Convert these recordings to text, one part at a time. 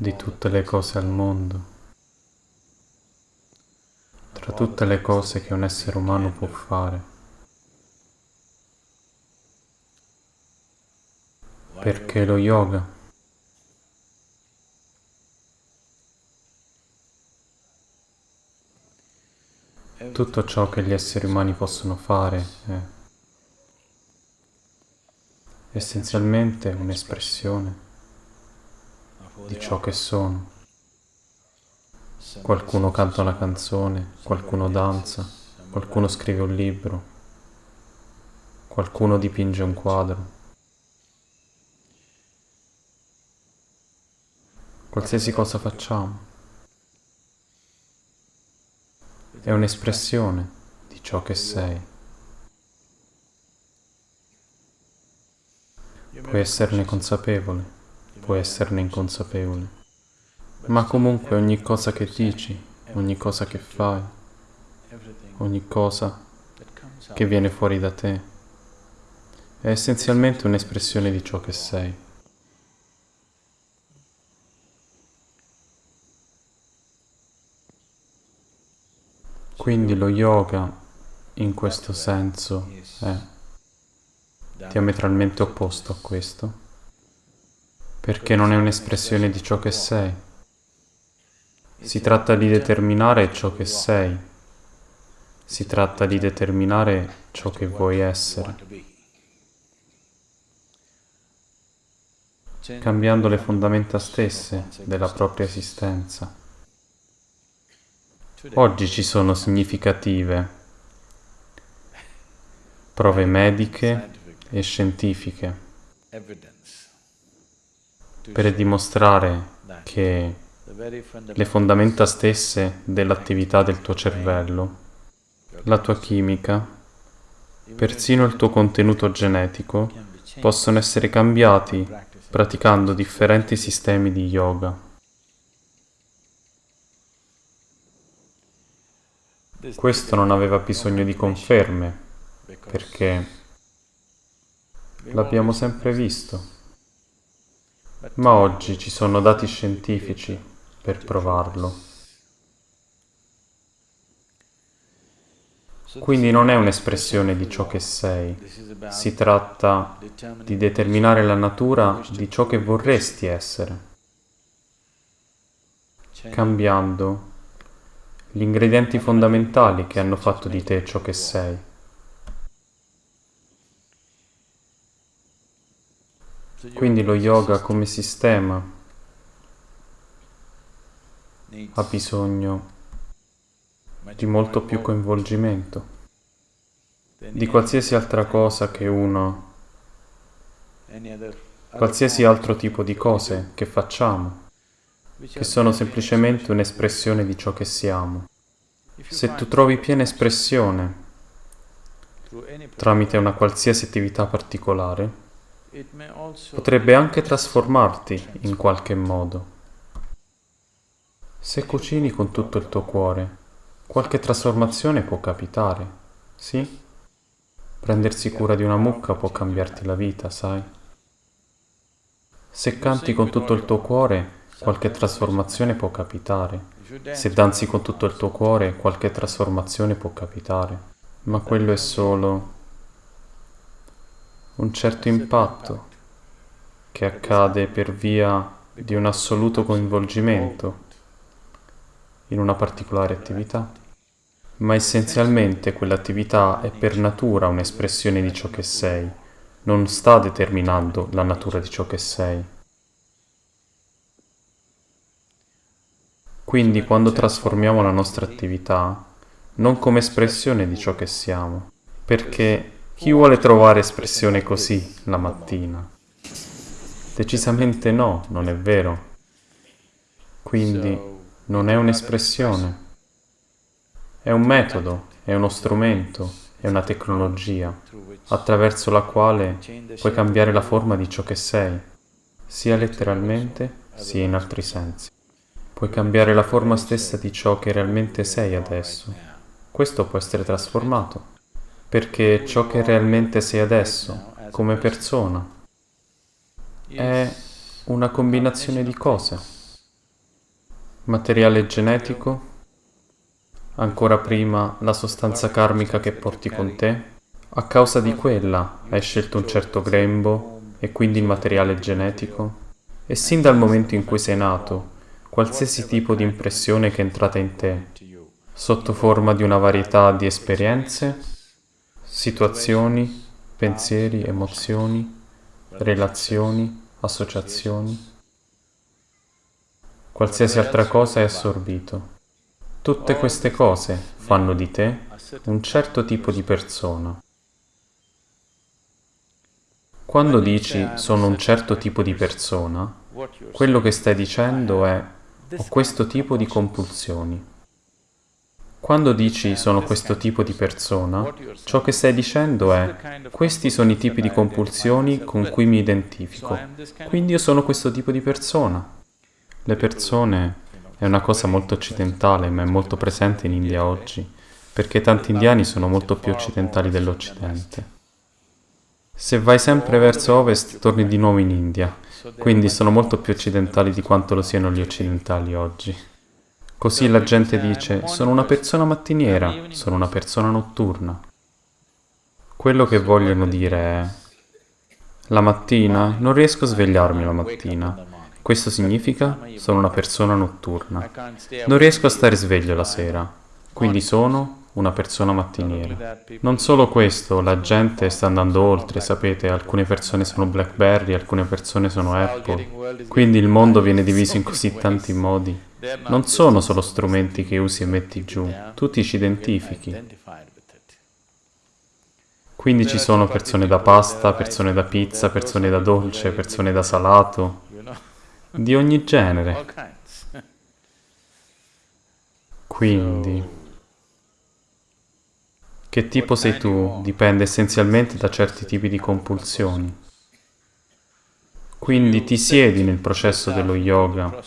di tutte le cose al mondo, tra tutte le cose che un essere umano può fare. Perché lo yoga? Tutto ciò che gli esseri umani possono fare è essenzialmente un'espressione di ciò che sono. Qualcuno canta una canzone, qualcuno danza, qualcuno scrive un libro, qualcuno dipinge un quadro. Qualsiasi cosa facciamo è un'espressione di ciò che sei. Puoi esserne consapevole puoi esserne inconsapevole. Ma comunque ogni cosa che dici, ogni cosa che fai, ogni cosa che viene fuori da te, è essenzialmente un'espressione di ciò che sei. Quindi lo yoga, in questo senso, è diametralmente opposto a questo perché non è un'espressione di ciò che sei. Si tratta di determinare ciò che sei. Si tratta di determinare ciò che vuoi essere. Cambiando le fondamenta stesse della propria esistenza. Oggi ci sono significative prove mediche e scientifiche per dimostrare che le fondamenta stesse dell'attività del tuo cervello, la tua chimica, persino il tuo contenuto genetico, possono essere cambiati praticando differenti sistemi di yoga. Questo non aveva bisogno di conferme, perché l'abbiamo sempre visto ma oggi ci sono dati scientifici per provarlo. Quindi non è un'espressione di ciò che sei, si tratta di determinare la natura di ciò che vorresti essere, cambiando gli ingredienti fondamentali che hanno fatto di te ciò che sei. Quindi lo yoga come sistema ha bisogno di molto più coinvolgimento, di qualsiasi altra cosa che uno, qualsiasi altro tipo di cose che facciamo, che sono semplicemente un'espressione di ciò che siamo. Se tu trovi piena espressione tramite una qualsiasi attività particolare, potrebbe anche trasformarti in qualche modo. Se cucini con tutto il tuo cuore, qualche trasformazione può capitare, sì? Prendersi cura di una mucca può cambiarti la vita, sai? Se canti con tutto il tuo cuore, qualche trasformazione può capitare. Se danzi con tutto il tuo cuore, qualche trasformazione può capitare. Ma quello è solo un certo impatto che accade per via di un assoluto coinvolgimento in una particolare attività, ma essenzialmente quell'attività è per natura un'espressione di ciò che sei, non sta determinando la natura di ciò che sei. Quindi quando trasformiamo la nostra attività, non come espressione di ciò che siamo, perché chi vuole trovare espressione così la mattina? Decisamente no, non è vero. Quindi non è un'espressione. È un metodo, è uno strumento, è una tecnologia attraverso la quale puoi cambiare la forma di ciò che sei, sia letteralmente sia in altri sensi. Puoi cambiare la forma stessa di ciò che realmente sei adesso. Questo può essere trasformato perché ciò che realmente sei adesso, come persona, è una combinazione di cose. materiale genetico, ancora prima la sostanza karmica che porti con te. A causa di quella hai scelto un certo grembo e quindi il materiale genetico. E sin dal momento in cui sei nato, qualsiasi tipo di impressione che è entrata in te, sotto forma di una varietà di esperienze, situazioni, pensieri, emozioni, relazioni, associazioni, qualsiasi altra cosa è assorbito. Tutte queste cose fanno di te un certo tipo di persona. Quando dici sono un certo tipo di persona, quello che stai dicendo è ho questo tipo di compulsioni. Quando dici sono questo tipo di persona, ciò che stai dicendo è questi sono i tipi di compulsioni con cui mi identifico, quindi io sono questo tipo di persona. Le persone è una cosa molto occidentale, ma è molto presente in India oggi, perché tanti indiani sono molto più occidentali dell'Occidente. Se vai sempre verso ovest, torni di nuovo in India, quindi sono molto più occidentali di quanto lo siano gli occidentali oggi. Così la gente dice, sono una persona mattiniera, sono una persona notturna. Quello che vogliono dire è, la mattina non riesco a svegliarmi la mattina. Questo significa sono una persona notturna. Non riesco a stare sveglio la sera, quindi sono una persona mattiniera. Non solo questo, la gente sta andando oltre, sapete, alcune persone sono Blackberry, alcune persone sono Apple, quindi il mondo viene diviso in così tanti modi. Non sono solo strumenti che usi e metti giù, tu ti ci identifichi. Quindi ci sono persone da pasta, persone da pizza, persone da dolce, persone da salato, di ogni genere. Quindi... Che tipo sei tu? Dipende essenzialmente da certi tipi di compulsioni. Quindi ti siedi nel processo dello yoga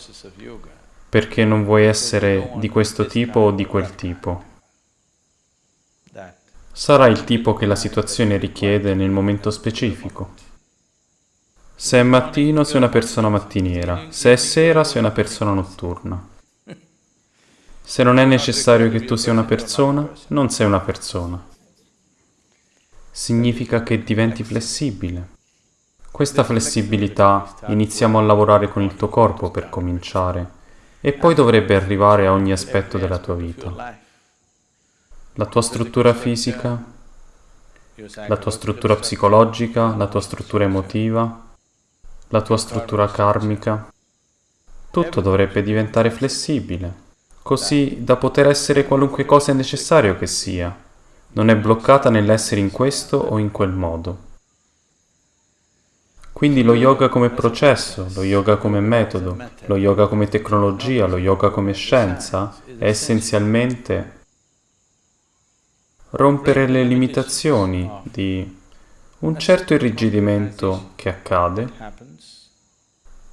perché non vuoi essere di questo tipo o di quel tipo. Sarà il tipo che la situazione richiede nel momento specifico. Se è mattino sei una persona mattiniera, se è sera sei una persona notturna. Se non è necessario che tu sia una persona, non sei una persona. Significa che diventi flessibile. Questa flessibilità iniziamo a lavorare con il tuo corpo per cominciare e poi dovrebbe arrivare a ogni aspetto della tua vita. La tua struttura fisica, la tua struttura psicologica, la tua struttura emotiva, la tua struttura karmica, tutto dovrebbe diventare flessibile così da poter essere qualunque cosa è necessario che sia, non è bloccata nell'essere in questo o in quel modo. Quindi lo yoga come processo, lo yoga come metodo, lo yoga come tecnologia, lo yoga come scienza è essenzialmente rompere le limitazioni di un certo irrigidimento che accade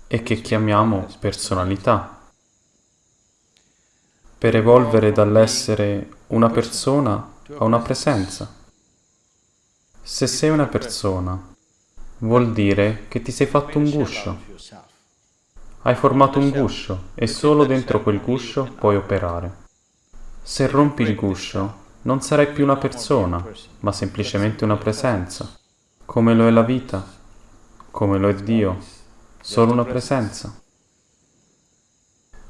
e che chiamiamo personalità per evolvere dall'essere una persona a una presenza. Se sei una persona, vuol dire che ti sei fatto un guscio. Hai formato un guscio e solo dentro quel guscio puoi operare. Se rompi il guscio, non sarai più una persona, ma semplicemente una presenza, come lo è la vita, come lo è Dio, solo una presenza.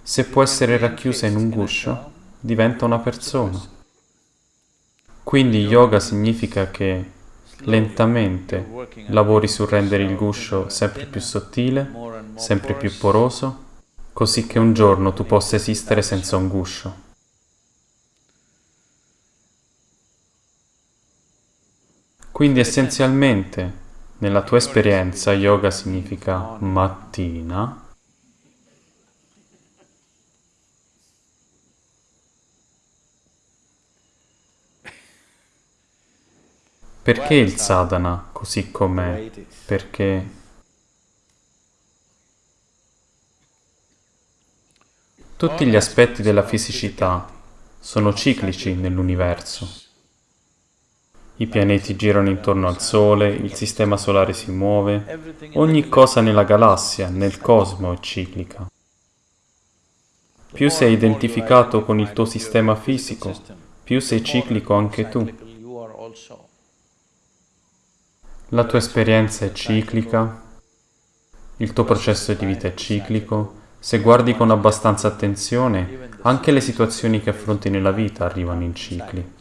Se può essere racchiusa in un guscio, diventa una persona. Quindi yoga significa che lentamente lavori su rendere il guscio sempre più sottile, sempre più poroso, così che un giorno tu possa esistere senza un guscio. Quindi essenzialmente, nella tua esperienza, yoga significa mattina, Perché il sadhana così com'è? Perché tutti gli aspetti della fisicità sono ciclici nell'universo. I pianeti girano intorno al Sole, il sistema solare si muove, ogni cosa nella galassia, nel cosmo è ciclica. Più sei identificato con il tuo sistema fisico, più sei ciclico anche tu. La tua esperienza è ciclica, il tuo processo di vita è ciclico, se guardi con abbastanza attenzione, anche le situazioni che affronti nella vita arrivano in cicli.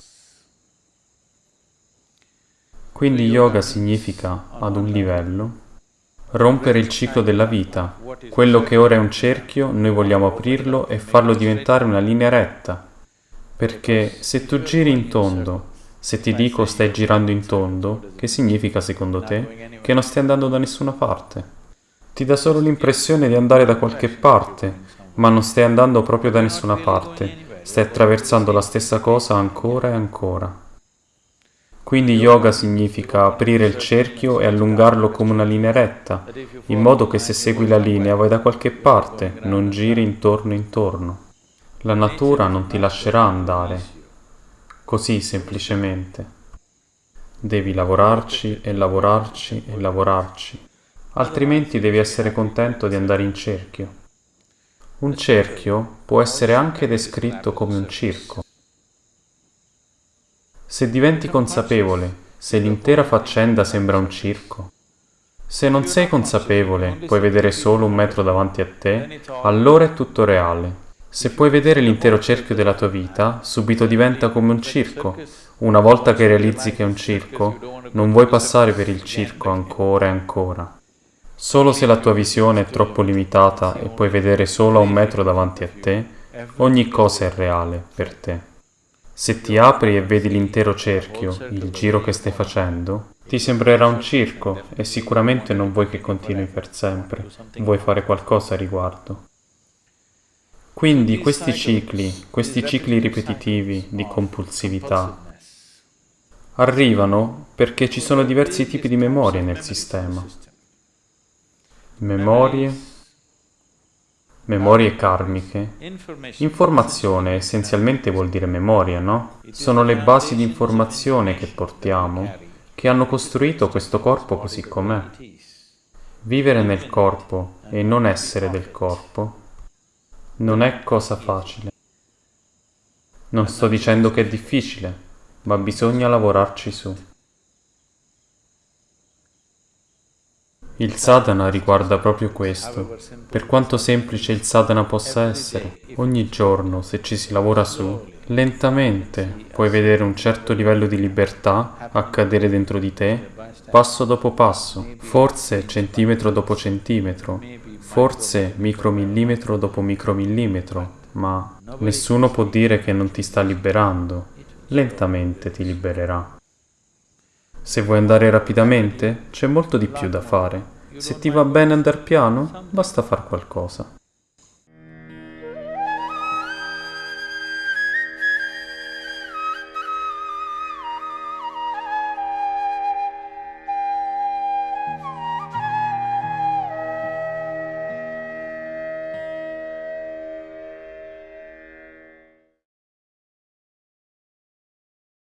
Quindi yoga significa, ad un livello, rompere il ciclo della vita. Quello che ora è un cerchio, noi vogliamo aprirlo e farlo diventare una linea retta. Perché se tu giri in tondo, se ti dico stai girando in tondo, che significa secondo te? Che non stai andando da nessuna parte. Ti dà solo l'impressione di andare da qualche parte, ma non stai andando proprio da nessuna parte. Stai attraversando la stessa cosa ancora e ancora. Quindi yoga significa aprire il cerchio e allungarlo come una linea retta, in modo che se segui la linea vai da qualche parte, non giri intorno intorno. La natura non ti lascerà andare, così semplicemente. Devi lavorarci e lavorarci e lavorarci, altrimenti devi essere contento di andare in cerchio. Un cerchio può essere anche descritto come un circo. Se diventi consapevole, se l'intera faccenda sembra un circo, se non sei consapevole, puoi vedere solo un metro davanti a te, allora è tutto reale. Se puoi vedere l'intero cerchio della tua vita, subito diventa come un circo. Una volta che realizzi che è un circo, non vuoi passare per il circo ancora e ancora. Solo se la tua visione è troppo limitata e puoi vedere solo a un metro davanti a te, ogni cosa è reale per te. Se ti apri e vedi l'intero cerchio, il giro che stai facendo, ti sembrerà un circo e sicuramente non vuoi che continui per sempre, vuoi fare qualcosa a riguardo. Quindi questi cicli, questi cicli ripetitivi di compulsività, arrivano perché ci sono diversi tipi di memorie nel sistema. Memorie Memorie karmiche. Informazione essenzialmente vuol dire memoria, no? Sono le basi di informazione che portiamo, che hanno costruito questo corpo così com'è. Vivere nel corpo e non essere del corpo non è cosa facile. Non sto dicendo che è difficile, ma bisogna lavorarci su. Il sadhana riguarda proprio questo. Per quanto semplice il sadhana possa essere, ogni giorno, se ci si lavora su, lentamente puoi vedere un certo livello di libertà accadere dentro di te, passo dopo passo, forse centimetro dopo centimetro, forse micromillimetro dopo micromillimetro, ma nessuno può dire che non ti sta liberando. Lentamente ti libererà. Se vuoi andare rapidamente, c'è molto di più da fare. Se ti va bene andare piano, basta far qualcosa.